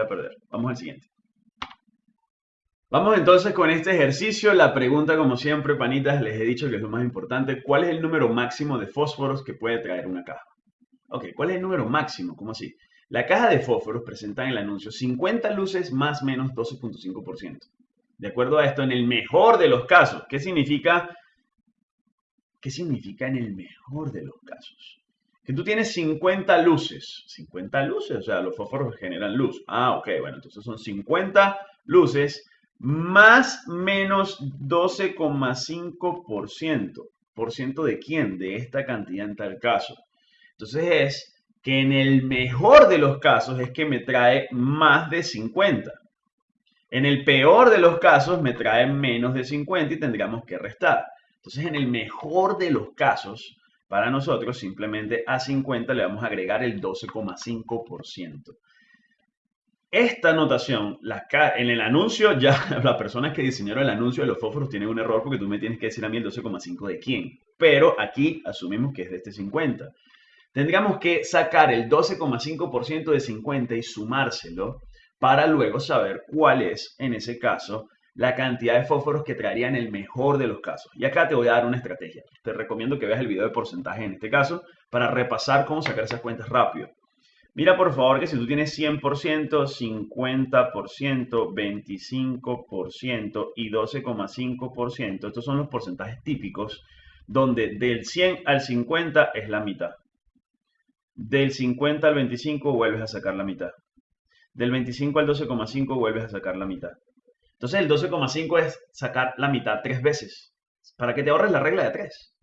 a perder. Vamos al siguiente. Vamos entonces con este ejercicio. La pregunta, como siempre, panitas, les he dicho que es lo más importante. ¿Cuál es el número máximo de fósforos que puede traer una caja? Ok, ¿cuál es el número máximo? ¿Cómo así? La caja de fósforos presenta en el anuncio 50 luces más menos 12.5%. De acuerdo a esto, en el mejor de los casos, ¿qué significa? ¿Qué significa en el mejor de los casos? Que tú tienes 50 luces. 50 luces, o sea, los fósforos generan luz. Ah, ok, bueno, entonces son 50 luces más menos 12,5%. ¿Por ciento de quién? De esta cantidad en tal caso. Entonces es que en el mejor de los casos es que me trae más de 50. En el peor de los casos me trae menos de 50 y tendríamos que restar. Entonces en el mejor de los casos, para nosotros simplemente a 50 le vamos a agregar el 12,5%. Esta notación, en el anuncio, ya las personas que diseñaron el anuncio de los fósforos tienen un error porque tú me tienes que decir a mí el 12,5 de quién. Pero aquí asumimos que es de este 50. Tendríamos que sacar el 12,5% de 50 y sumárselo para luego saber cuál es, en ese caso, la cantidad de fósforos que traería en el mejor de los casos. Y acá te voy a dar una estrategia. Te recomiendo que veas el video de porcentaje en este caso para repasar cómo sacar esas cuentas rápido. Mira por favor que si tú tienes 100%, 50%, 25% y 12,5%, estos son los porcentajes típicos donde del 100 al 50 es la mitad. Del 50 al 25 vuelves a sacar la mitad. Del 25 al 12,5 vuelves a sacar la mitad. Entonces el 12,5 es sacar la mitad tres veces. Para que te ahorres la regla de tres.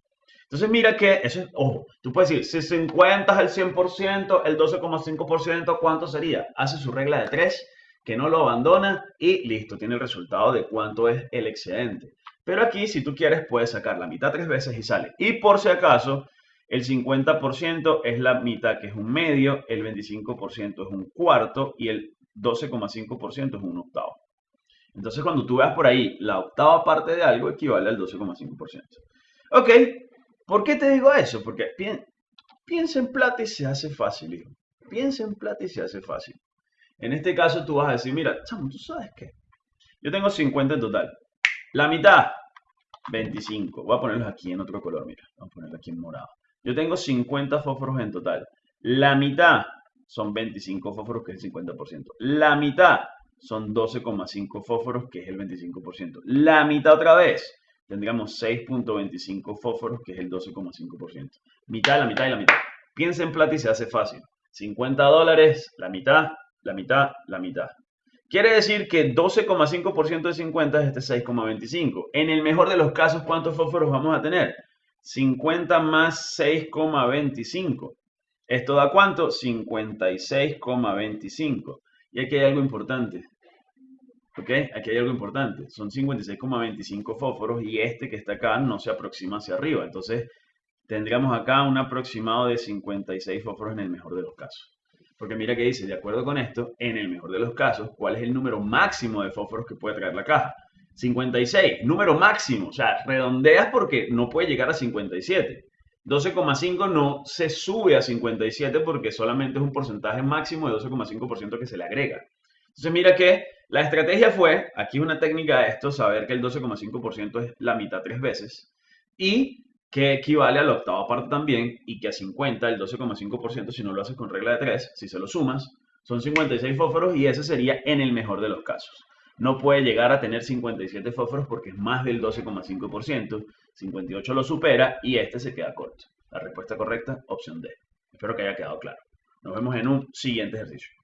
Entonces mira que, eso es, ojo, tú puedes decir, si 50 es el 100%, el 12,5%, ¿cuánto sería? Hace su regla de 3, que no lo abandona y listo, tiene el resultado de cuánto es el excedente. Pero aquí, si tú quieres, puedes sacar la mitad tres veces y sale. Y por si acaso, el 50% es la mitad, que es un medio, el 25% es un cuarto y el 12,5% es un octavo. Entonces, cuando tú veas por ahí la octava parte de algo, equivale al 12,5%. Ok, ¿Por qué te digo eso? Porque piensa en plata y se hace fácil, hijo. Piensa en plata y se hace fácil. En este caso tú vas a decir, mira, chamo, ¿tú sabes qué? Yo tengo 50 en total. La mitad, 25. Voy a ponerlos aquí en otro color, mira. Vamos a ponerlo aquí en morado. Yo tengo 50 fósforos en total. La mitad son 25 fósforos, que es el 50%. La mitad son 12,5 fósforos, que es el 25%. La mitad otra vez tendríamos 6.25 fósforos, que es el 12,5%. Mitad, la mitad y la mitad. Piensa en plata y se hace fácil. 50 dólares, la mitad, la mitad, la mitad. Quiere decir que 12,5% de 50 es este 6,25. En el mejor de los casos, ¿cuántos fósforos vamos a tener? 50 más 6,25. ¿Esto da cuánto? 56,25. Y aquí hay algo importante. ¿Ok? Aquí hay algo importante. Son 56,25 fósforos y este que está acá no se aproxima hacia arriba. Entonces, tendríamos acá un aproximado de 56 fósforos en el mejor de los casos. Porque mira que dice, de acuerdo con esto, en el mejor de los casos, ¿cuál es el número máximo de fósforos que puede traer la caja? 56, número máximo. O sea, redondeas porque no puede llegar a 57. 12,5 no se sube a 57 porque solamente es un porcentaje máximo de 12,5% que se le agrega. Entonces mira que la estrategia fue, aquí una técnica de esto, saber que el 12,5% es la mitad tres veces y que equivale a la octava parte también y que a 50 el 12,5% si no lo haces con regla de 3, si se lo sumas, son 56 fósforos y ese sería en el mejor de los casos. No puede llegar a tener 57 fósforos porque es más del 12,5%, 58 lo supera y este se queda corto. La respuesta correcta, opción D. Espero que haya quedado claro. Nos vemos en un siguiente ejercicio.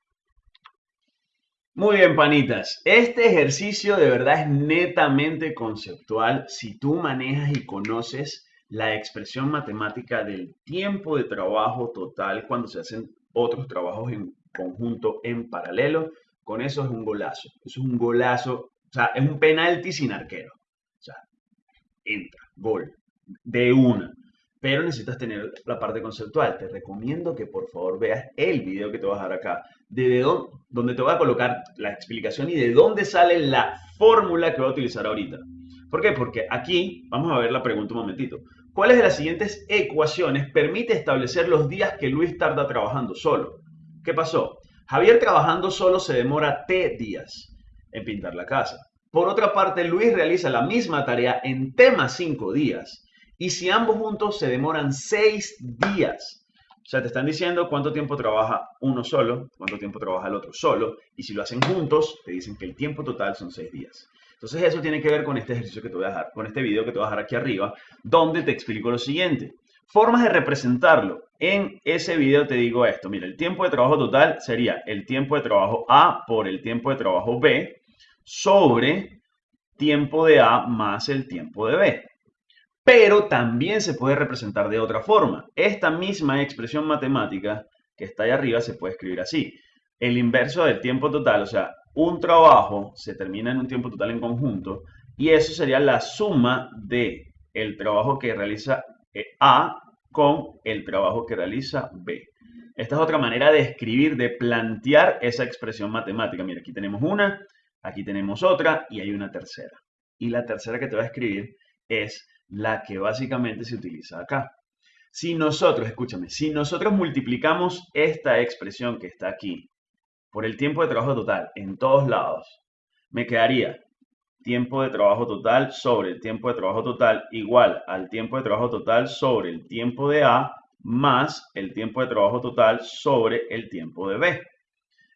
Muy bien, panitas. Este ejercicio de verdad es netamente conceptual si tú manejas y conoces la expresión matemática del tiempo de trabajo total cuando se hacen otros trabajos en conjunto en paralelo. Con eso es un golazo. Es un golazo. O sea, es un penalti sin arquero. O sea, entra, gol, de una pero necesitas tener la parte conceptual. Te recomiendo que por favor veas el video que te vas a dar acá, de dónde, te voy a colocar la explicación y de dónde sale la fórmula que voy a utilizar ahorita. ¿Por qué? Porque aquí, vamos a ver la pregunta un momentito. ¿Cuáles de las siguientes ecuaciones permite establecer los días que Luis tarda trabajando solo? ¿Qué pasó? Javier trabajando solo se demora T días en pintar la casa. Por otra parte, Luis realiza la misma tarea en T más 5 días. Y si ambos juntos se demoran 6 días. O sea, te están diciendo cuánto tiempo trabaja uno solo, cuánto tiempo trabaja el otro solo. Y si lo hacen juntos, te dicen que el tiempo total son 6 días. Entonces eso tiene que ver con este ejercicio que te voy a dejar, con este video que te voy a dejar aquí arriba, donde te explico lo siguiente. Formas de representarlo. En ese video te digo esto. Mira, el tiempo de trabajo total sería el tiempo de trabajo A por el tiempo de trabajo B sobre tiempo de A más el tiempo de B. Pero también se puede representar de otra forma. Esta misma expresión matemática que está ahí arriba se puede escribir así. El inverso del tiempo total, o sea, un trabajo se termina en un tiempo total en conjunto y eso sería la suma de el trabajo que realiza eh, A con el trabajo que realiza B. Esta es otra manera de escribir, de plantear esa expresión matemática. Mira, aquí tenemos una, aquí tenemos otra y hay una tercera. Y la tercera que te voy a escribir es la que básicamente se utiliza acá. Si nosotros, escúchame, si nosotros multiplicamos esta expresión que está aquí por el tiempo de trabajo total en todos lados, me quedaría tiempo de trabajo total sobre el tiempo de trabajo total igual al tiempo de trabajo total sobre el tiempo de A más el tiempo de trabajo total sobre el tiempo de B.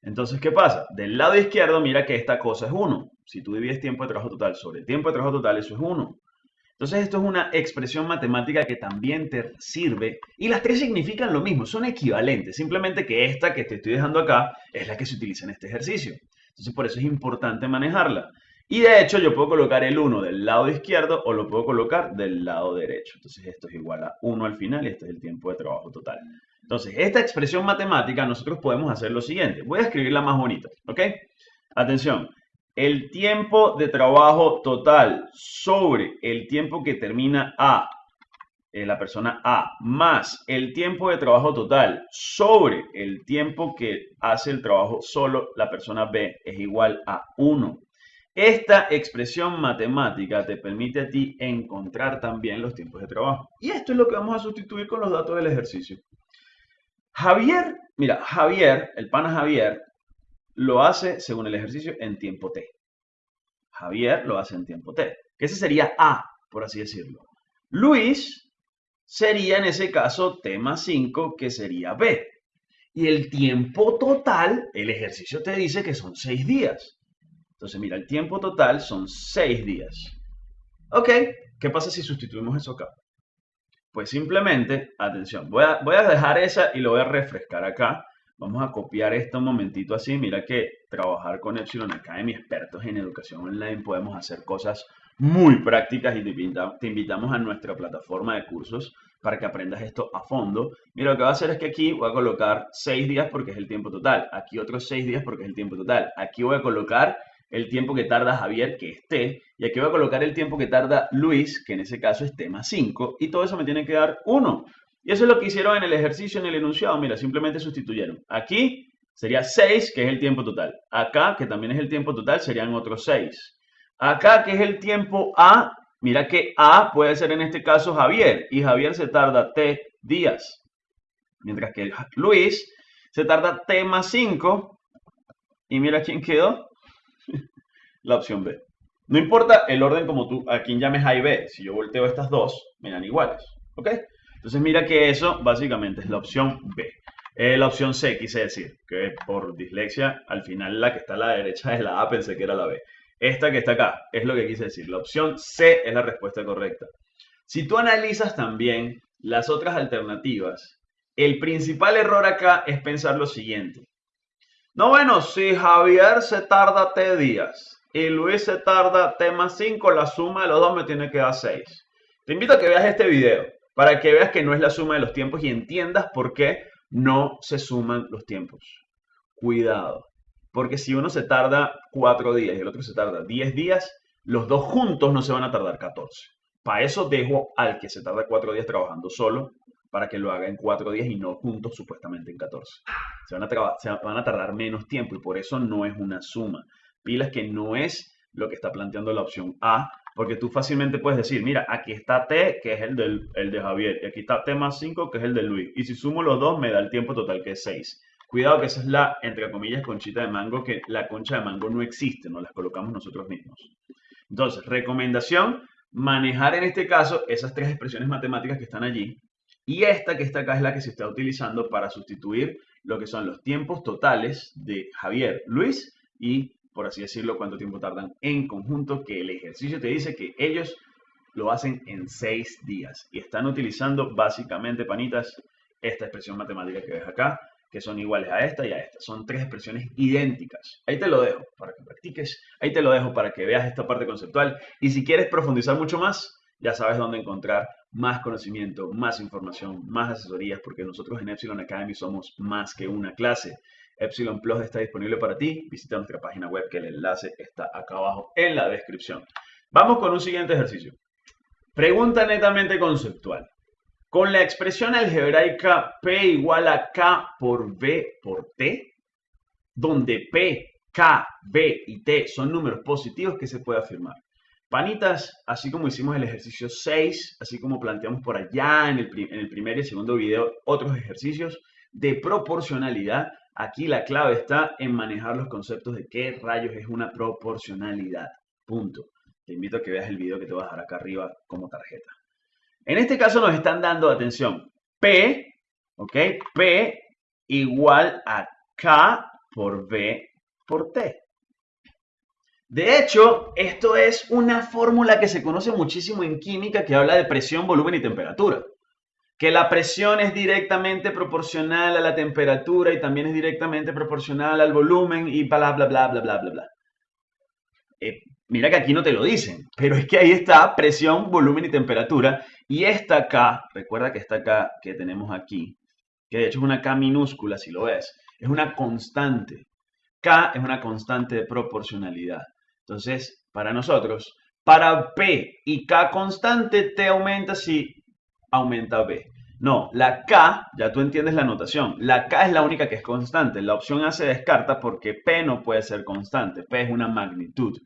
Entonces, ¿qué pasa? Del lado izquierdo, mira que esta cosa es 1. Si tú divides tiempo de trabajo total sobre el tiempo de trabajo total, eso es 1. Entonces, esto es una expresión matemática que también te sirve. Y las tres significan lo mismo, son equivalentes. Simplemente que esta que te estoy dejando acá es la que se utiliza en este ejercicio. Entonces, por eso es importante manejarla. Y de hecho yo puedo colocar el 1 del lado izquierdo o lo puedo colocar del lado derecho. Entonces esto es igual a 1 al final y este es el tiempo de trabajo total. Entonces esta expresión matemática nosotros podemos hacer lo siguiente. Voy a escribirla más bonita, ¿ok? Atención, el tiempo de trabajo total sobre el tiempo que termina A, eh, la persona A, más el tiempo de trabajo total sobre el tiempo que hace el trabajo solo la persona B es igual a 1. Esta expresión matemática te permite a ti encontrar también los tiempos de trabajo. Y esto es lo que vamos a sustituir con los datos del ejercicio. Javier, mira, Javier, el pana Javier, lo hace según el ejercicio en tiempo T. Javier lo hace en tiempo T. Que ese sería A, por así decirlo. Luis sería en ese caso T más 5, que sería B. Y el tiempo total, el ejercicio te dice que son 6 días. Entonces, mira, el tiempo total son 6 días. Ok, ¿qué pasa si sustituimos eso acá? Pues simplemente, atención, voy a, voy a dejar esa y lo voy a refrescar acá. Vamos a copiar esto un momentito así. Mira que trabajar con Epsilon Academy, expertos en educación online, podemos hacer cosas muy prácticas y te invitamos a nuestra plataforma de cursos para que aprendas esto a fondo. Mira, lo que voy a hacer es que aquí voy a colocar 6 días porque es el tiempo total. Aquí otros 6 días porque es el tiempo total. Aquí voy a colocar el tiempo que tarda Javier, que es T, y aquí voy a colocar el tiempo que tarda Luis, que en ese caso es T más 5, y todo eso me tiene que dar 1. Y eso es lo que hicieron en el ejercicio, en el enunciado. Mira, simplemente sustituyeron. Aquí sería 6, que es el tiempo total. Acá, que también es el tiempo total, serían otros 6. Acá, que es el tiempo A, mira que A puede ser en este caso Javier, y Javier se tarda T días. Mientras que Luis se tarda T más 5, y mira quién quedó, la opción B. No importa el orden como tú, a quien llames A y B. Si yo volteo estas dos, me dan iguales. ¿Ok? Entonces mira que eso básicamente es la opción B. Eh, la opción C quise decir, que por dislexia, al final la que está a la derecha es la A, pensé que era la B. Esta que está acá es lo que quise decir. La opción C es la respuesta correcta. Si tú analizas también las otras alternativas, el principal error acá es pensar lo siguiente. No, bueno, si Javier se tarda T días y Luis se tarda T más 5, la suma de los dos me tiene que dar 6. Te invito a que veas este video para que veas que no es la suma de los tiempos y entiendas por qué no se suman los tiempos. Cuidado, porque si uno se tarda 4 días y el otro se tarda 10 días, los dos juntos no se van a tardar 14. Para eso dejo al que se tarda 4 días trabajando solo para que lo haga en cuatro días y no juntos supuestamente en 14. Se van, a se van a tardar menos tiempo y por eso no es una suma. Pilas que no es lo que está planteando la opción A, porque tú fácilmente puedes decir, mira, aquí está T, que es el, del, el de Javier, y aquí está T más 5, que es el de Luis. Y si sumo los dos, me da el tiempo total, que es 6. Cuidado que esa es la, entre comillas, conchita de mango, que la concha de mango no existe, nos las colocamos nosotros mismos. Entonces, recomendación, manejar en este caso esas tres expresiones matemáticas que están allí. Y esta que está acá es la que se está utilizando para sustituir lo que son los tiempos totales de Javier, Luis y, por así decirlo, cuánto tiempo tardan en conjunto, que el ejercicio te dice que ellos lo hacen en seis días. Y están utilizando básicamente, panitas, esta expresión matemática que ves acá, que son iguales a esta y a esta. Son tres expresiones idénticas. Ahí te lo dejo para que practiques. Ahí te lo dejo para que veas esta parte conceptual. Y si quieres profundizar mucho más, ya sabes dónde encontrar más conocimiento, más información, más asesorías, porque nosotros en Epsilon Academy somos más que una clase. Epsilon Plus está disponible para ti. Visita nuestra página web que el enlace está acá abajo en la descripción. Vamos con un siguiente ejercicio. Pregunta netamente conceptual. Con la expresión algebraica P igual a K por B por T, donde P, K, B y T son números positivos, ¿qué se puede afirmar? Panitas, así como hicimos el ejercicio 6, así como planteamos por allá en el primer y segundo video otros ejercicios de proporcionalidad, aquí la clave está en manejar los conceptos de qué rayos es una proporcionalidad. Punto. Te invito a que veas el video que te voy a dejar acá arriba como tarjeta. En este caso nos están dando, atención, P, ¿ok? P igual a K por B por T. De hecho, esto es una fórmula que se conoce muchísimo en química que habla de presión, volumen y temperatura. Que la presión es directamente proporcional a la temperatura y también es directamente proporcional al volumen y bla, bla, bla, bla, bla, bla, bla. Eh, mira que aquí no te lo dicen, pero es que ahí está presión, volumen y temperatura. Y esta K, recuerda que esta K que tenemos aquí, que de hecho es una K minúscula si lo ves, es una constante. K es una constante de proporcionalidad. Entonces, para nosotros, para P y K constante, T aumenta si aumenta B. No, la K, ya tú entiendes la notación, la K es la única que es constante. La opción A se descarta porque P no puede ser constante. P es una magnitud.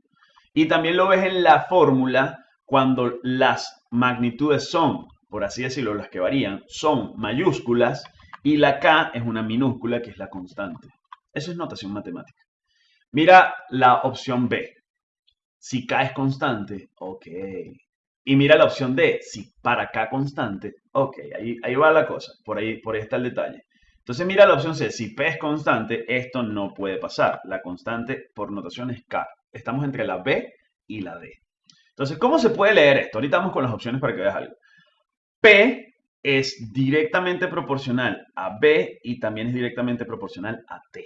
Y también lo ves en la fórmula cuando las magnitudes son, por así decirlo, las que varían, son mayúsculas y la K es una minúscula que es la constante. Eso es notación matemática. Mira la opción B. Si K es constante, ok. Y mira la opción D. Si para K constante, ok. Ahí, ahí va la cosa. Por ahí, por ahí está el detalle. Entonces mira la opción C. Si P es constante, esto no puede pasar. La constante por notación es K estamos entre la B y la D. Entonces, ¿cómo se puede leer esto? Ahorita vamos con las opciones para que veas algo. P es directamente proporcional a B y también es directamente proporcional a T.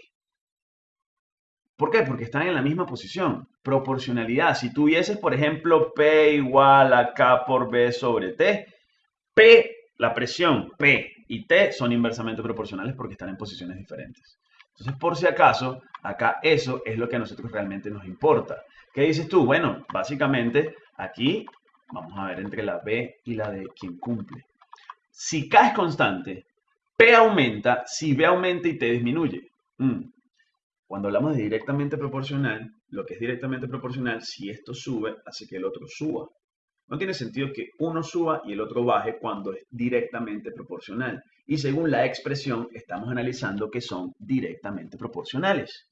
¿Por qué? Porque están en la misma posición. Proporcionalidad. Si tuvieses, por ejemplo, P igual a K por B sobre T, P, la presión P y T son inversamente proporcionales porque están en posiciones diferentes. Entonces, por si acaso, acá eso es lo que a nosotros realmente nos importa. ¿Qué dices tú? Bueno, básicamente aquí vamos a ver entre la B y la D quién cumple. Si K es constante, P aumenta, si B aumenta y T disminuye. Mm. Cuando hablamos de directamente proporcional, lo que es directamente proporcional, si esto sube, hace que el otro suba. No tiene sentido que uno suba y el otro baje cuando es directamente proporcional. Y según la expresión, estamos analizando que son directamente proporcionales.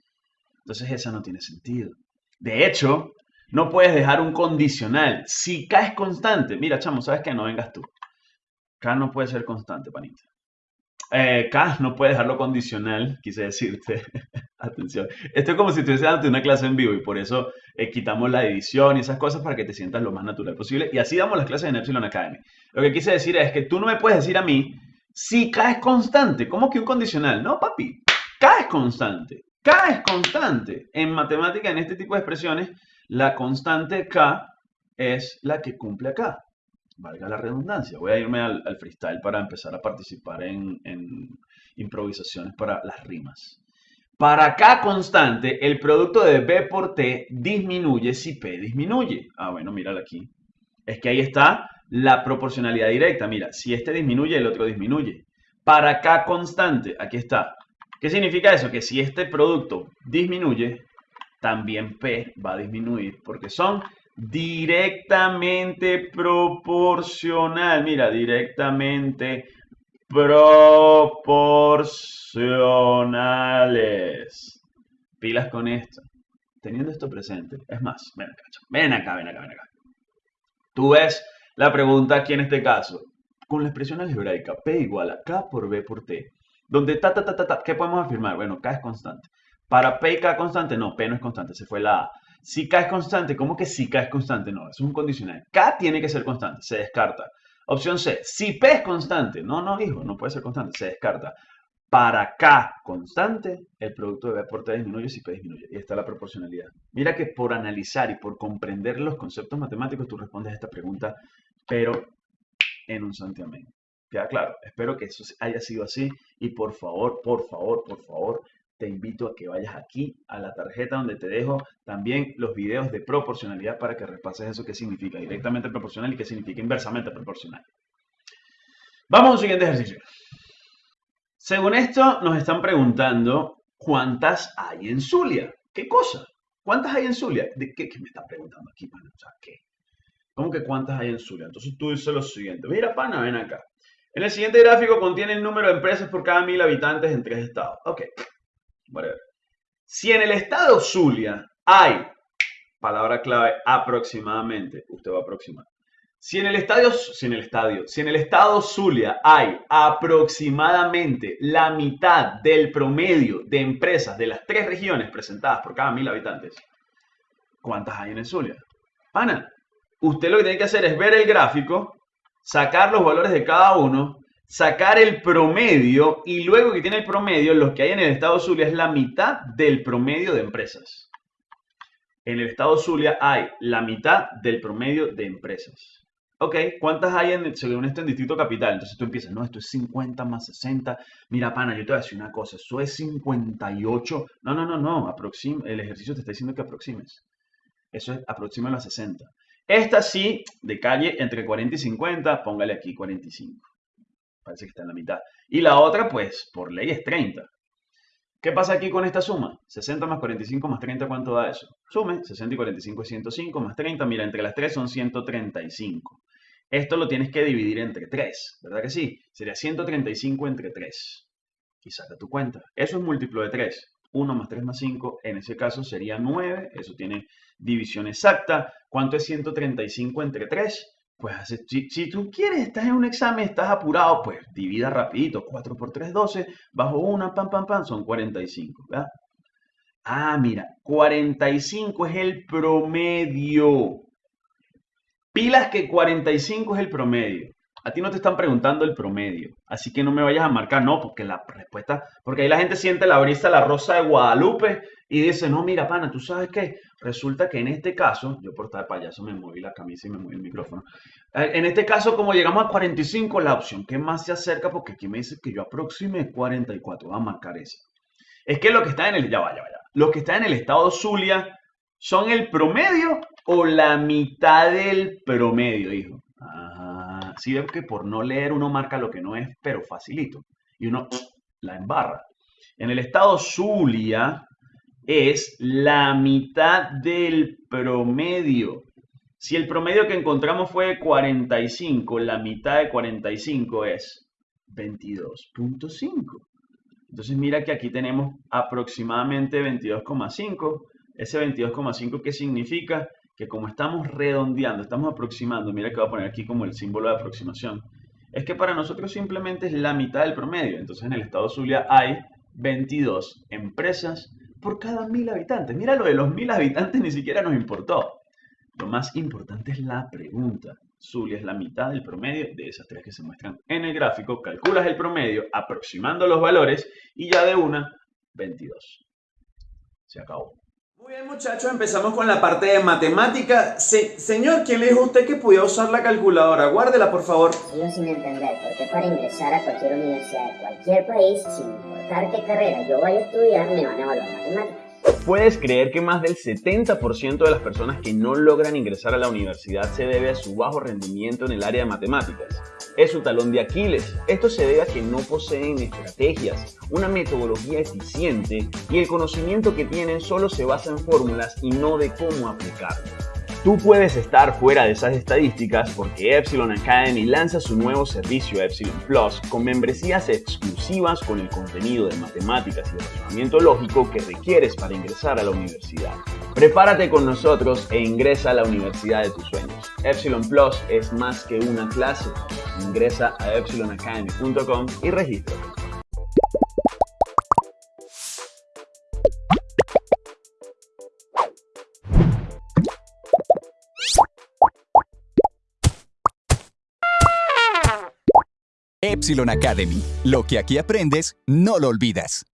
Entonces esa no tiene sentido. De hecho, no puedes dejar un condicional. Si K es constante, mira, chamo, ¿sabes qué? No vengas tú. K no puede ser constante, panita. Eh, K no puede dejarlo condicional, quise decirte. Atención. Esto es como si estuviese dando una clase en vivo y por eso eh, quitamos la edición y esas cosas para que te sientas lo más natural posible. Y así damos las clases en Epsilon Academy. Lo que quise decir es que tú no me puedes decir a mí si K es constante. ¿Cómo que un condicional? No, papi. K es constante. K es constante. En matemática, en este tipo de expresiones, la constante K es la que cumple acá. Valga la redundancia. Voy a irme al, freestyle para empezar a participar en, en improvisaciones para las rimas. Para K constante, el producto de B por T disminuye si P disminuye. Ah, bueno, míralo aquí. Es que ahí está la proporcionalidad directa. Mira, si este disminuye, el otro disminuye. Para K constante, aquí está. ¿Qué significa eso? Que si este producto disminuye, también P va a disminuir porque son directamente proporcional. Mira, directamente proporcionales. Pilas con esto. Teniendo esto presente. Es más, ven acá, ven acá, ven acá, ven acá. Tú ves la pregunta aquí en este caso. Con la expresión algebraica P igual a K por B por T. Donde ta, ta, ta, ta, ta, ¿qué podemos afirmar? Bueno, K es constante. Para P y K constante, no, P no es constante, se fue la A. Si K es constante, ¿cómo que si K es constante? No, es un condicional. K tiene que ser constante, se descarta. Opción C, si P es constante, no, no, hijo, no puede ser constante, se descarta. Para K constante, el producto de B por T disminuye si P disminuye. Y está la proporcionalidad. Mira que por analizar y por comprender los conceptos matemáticos, tú respondes a esta pregunta, pero en un santiamén. ¿Queda claro? Espero que eso haya sido así. Y por favor, por favor, por favor, te invito a que vayas aquí a la tarjeta donde te dejo también los videos de proporcionalidad para que repases eso que significa directamente proporcional y qué significa inversamente proporcional. Vamos a un siguiente ejercicio. Según esto, nos están preguntando cuántas hay en Zulia. ¿Qué cosa? ¿Cuántas hay en Zulia? ¿De qué, me están preguntando aquí, pana? O sea, ¿qué? ¿Cómo que cuántas hay en Zulia? Entonces tú dices lo siguiente. Mira, pana, ven acá. En el siguiente gráfico contiene el número de empresas por cada mil habitantes en tres estados. Ok, si en el estado Zulia hay, palabra clave, aproximadamente, usted va a aproximar. Si en el estadio, si en el estadio, si en el estado Zulia hay aproximadamente la mitad del promedio de empresas de las tres regiones presentadas por cada mil habitantes, ¿cuántas hay en el Zulia? Ana, usted lo que tiene que hacer es ver el gráfico, sacar los valores de cada uno sacar el promedio y luego que tiene el promedio, los que hay en el estado Zulia es la mitad del promedio de empresas. En el estado Zulia hay la mitad del promedio de empresas. Ok, ¿cuántas hay en, según esto en Distrito Capital? Entonces tú empiezas, no, esto es 50 más 60. Mira, pana, yo te voy a decir una cosa, eso es 58. No, no, no, no, el ejercicio te está diciendo que aproximes. Eso es aproxima a 60. Esta sí, de calle entre 40 y 50, póngale aquí 45 parece que está en la mitad. Y la otra, pues, por ley es 30. ¿Qué pasa aquí con esta suma? 60 más 45 más 30, ¿cuánto da eso? Sume, 60 y 45 es 105, más 30, mira, entre las 3 son 135. Esto lo tienes que dividir entre 3, ¿verdad que sí? Sería 135 entre 3. Y saca tu cuenta. Eso es múltiplo de 3. 1 más 3 más 5, en ese caso sería 9. Eso tiene división exacta. ¿Cuánto es 135 entre 3? Pues si, tú quieres, estás en un examen, estás apurado, pues divida rapidito, 4 por 3, 12, bajo una, pam, pam, pam, son 45, ¿verdad? Ah, mira, 45 es el promedio. Pilas que 45 es el promedio. A ti no te están preguntando el promedio, así que no me vayas a marcar, no, porque la respuesta, porque ahí la gente siente la brisa, la rosa de Guadalupe y dice, no, mira, pana, tú sabes qué, resulta que en este caso, yo por estar payaso me moví la camisa y me moví el micrófono, eh, en este caso, como llegamos a 45, la opción que más se acerca, porque aquí me dice que yo aproxime 44, va a marcar ese. Es que lo que está en el, ya vaya, vaya, lo que está en el estado Zulia son el promedio o la mitad del promedio, hijo. Ajá. Sí, veo que por no leer uno marca lo que no es, pero facilito. Y uno la embarra. En el estado Zulia, es la mitad del promedio. Si el promedio que encontramos fue 45, la mitad de 45 es 22.5. Entonces mira que aquí tenemos aproximadamente 22,5. Ese 22,5 ¿qué significa? Que como estamos redondeando, estamos aproximando, mira que voy a poner aquí como el símbolo de aproximación, es que para nosotros simplemente es la mitad del promedio. Entonces en el estado Zulia hay 22 empresas por cada mil habitantes. Mira, lo de los mil habitantes ni siquiera nos importó. Lo más importante es la pregunta. Zulia es la mitad del promedio de esas tres que se muestran en el gráfico. Calculas el promedio aproximando los valores y ya de una, 22. Se acabó. Muy bien muchachos, empezamos con la parte de matemática. señor, ¿quién le dijo a usted que podía usar la calculadora? Guárdela, por favor. Sigo sin entender por qué para ingresar a cualquier universidad de cualquier país, sin importar qué carrera yo vaya a estudiar, me van a evaluar matemáticas. ¿Puedes creer que más del 70% de las personas que no logran ingresar a la universidad se debe a su bajo rendimiento en el área de matemáticas? Es su talón de Aquiles. Esto se debe a que no poseen estrategias, una metodología eficiente y el conocimiento que tienen solo se basa en fórmulas y no de cómo aplicarlas. Tú puedes estar fuera de esas estadísticas porque Epsilon Academy lanza su nuevo servicio Epsilon Plus con membresías exclusivas con el contenido de matemáticas y razonamiento lógico que requieres para ingresar a la universidad. Prepárate con nosotros e ingresa a la universidad de tus sueños. Epsilon Plus es más que una clase. Ingresa a epsilonacademy.com y regístrate. Epsilon Academy. Lo que aquí aprendes, no lo olvidas.